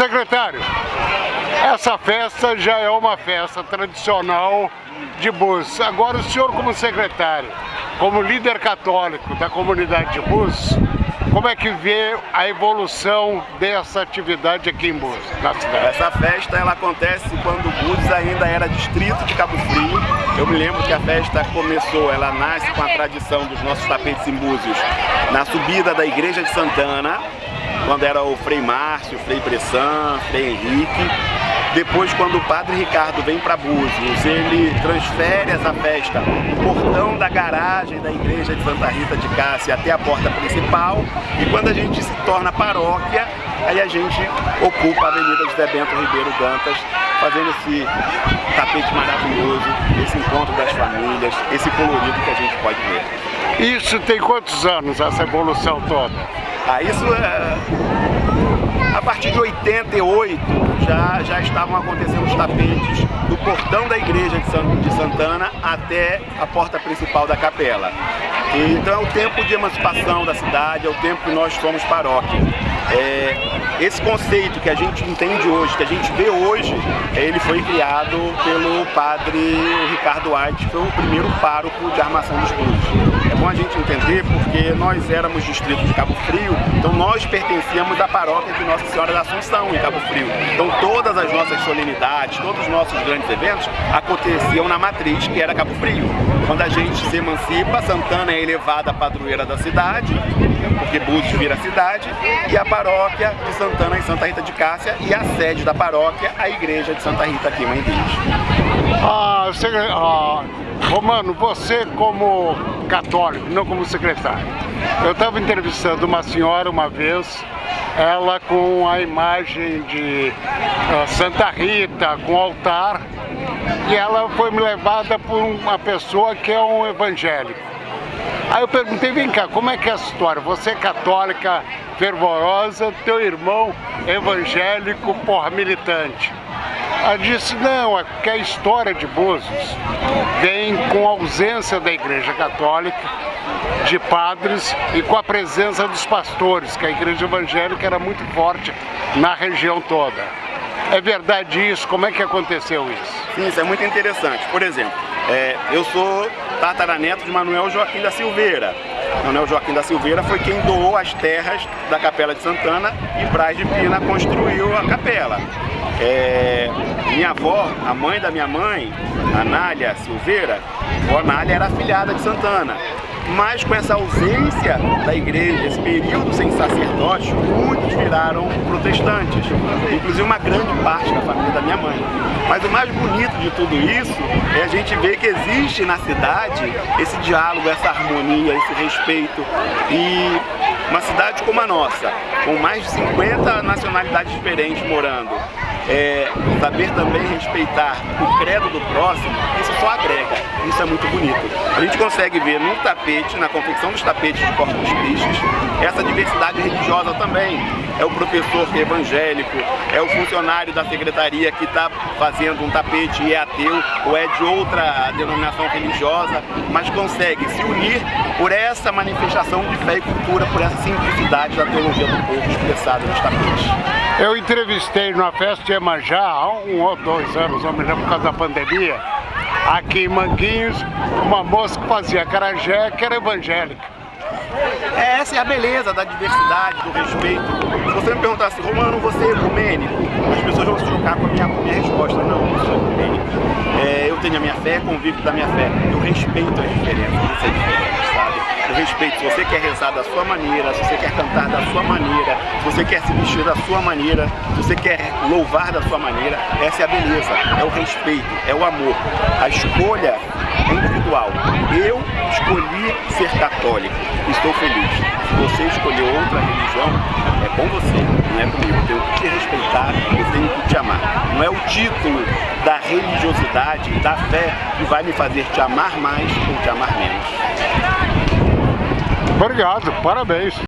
Secretário, essa festa já é uma festa tradicional de Bus. Agora o senhor como secretário, como líder católico da comunidade de Bus, como é que vê a evolução dessa atividade aqui em Bus, na cidade? Essa festa ela acontece quando Búzios ainda era distrito de Cabo Frio. Eu me lembro que a festa começou, ela nasce com a tradição dos nossos tapetes em Búzios, na subida da igreja de Santana, quando era o Frei Márcio, o Frei Bressan, Frei Henrique. Depois, quando o Padre Ricardo vem para Búzios, ele transfere essa festa do portão da garagem da igreja de Santa Rita de Cássia até a porta principal. E quando a gente se torna paróquia, aí a gente ocupa a Avenida José Bento Ribeiro Dantas, fazendo esse tapete maravilhoso, esse encontro das famílias, esse colorido que a gente pode ver. Isso tem quantos anos, essa evolução toda? Ah, isso é... A partir de 88 já, já estavam acontecendo os tapetes do portão da igreja de Santana até a porta principal da capela. Então é o tempo de emancipação da cidade, é o tempo que nós somos paróquia. É, esse conceito que a gente entende hoje, que a gente vê hoje, ele foi criado pelo padre Ricardo White, que foi o primeiro pároco de armação dos clubes. É bom a gente entender porque nós éramos distrito de Cabo Frio, então nós pertencíamos à paróquia de Nossa Senhora da Assunção, em Cabo Frio. Então todas as nossas solenidades, todos os nossos grandes eventos aconteciam na matriz, que era Cabo Frio. Quando a gente se emancipa, Santana é elevada à padroeira da cidade, porque Búzios vira cidade, e a paróquia de Santana em Santa Rita de Cássia, e a sede da paróquia, a igreja de Santa Rita aqui Mãe ah, ah, Romano, você como católico, não como secretário, eu estava entrevistando uma senhora uma vez, ela com a imagem de uh, Santa Rita, com altar, e ela foi levada por uma pessoa que é um evangélico. Aí eu perguntei, vem cá, como é que é essa história? Você é católica fervorosa, teu irmão evangélico, porra, militante. Ela disse, não, é que a história de Búzios vem com a ausência da Igreja Católica, de padres e com a presença dos pastores, que a Igreja Evangélica era muito forte na região toda. É verdade isso? Como é que aconteceu isso? Sim, isso é muito interessante. Por exemplo, é, eu sou tataraneto de Manuel Joaquim da Silveira. Manuel Joaquim da Silveira foi quem doou as terras da Capela de Santana e Braz de Pina construiu a capela. É, minha avó, a mãe da minha mãe, Anália Silveira, a Anália era afilhada de Santana. Mas com essa ausência da igreja, esse período sem sacerdote, muitos viraram protestantes, inclusive uma grande parte da família da minha mãe. Mas o mais bonito de tudo isso é a gente ver que existe na cidade esse diálogo, essa harmonia, esse respeito e uma cidade como a nossa, com mais de 50 nacionalidades diferentes morando, é, saber também respeitar o credo do próximo, isso só agrega, isso é muito bonito. A gente consegue ver no tapete, na confecção dos tapetes de Corpus Christi, essa diversidade religiosa também. É o professor que é evangélico, é o funcionário da secretaria que está fazendo um tapete e é ateu, ou é de outra denominação religiosa, mas consegue se unir por essa manifestação de fé e cultura, por essa simplicidade da teologia do povo expressada nos tapetes. Eu entrevistei numa festa de Iemanjá há um ou dois anos, não me lembro, por causa da pandemia, aqui em Manguinhos, uma moça que fazia carajé, que era evangélica. É, essa é a beleza da diversidade, do respeito. Se você me perguntasse, Romano, você é ecumênico? As pessoas vão se chocar com a minha, minha resposta. Não, eu sou ecumênico. É, eu tenho a minha fé, convivo da minha fé. Eu respeito as diferenças, isso é diferente, respeito, se você quer rezar da sua maneira, se você quer cantar da sua maneira, se você quer se vestir da sua maneira, se você quer louvar da sua maneira, essa é a beleza, é o respeito, é o amor. A escolha é individual. Eu escolhi ser católico, estou feliz. Se você escolheu outra religião, é com você, não é comigo. Eu tenho que te respeitar, eu tenho que te amar. Não é o título da religiosidade, da fé, que vai me fazer te amar mais ou te amar menos. Obrigado, parabéns.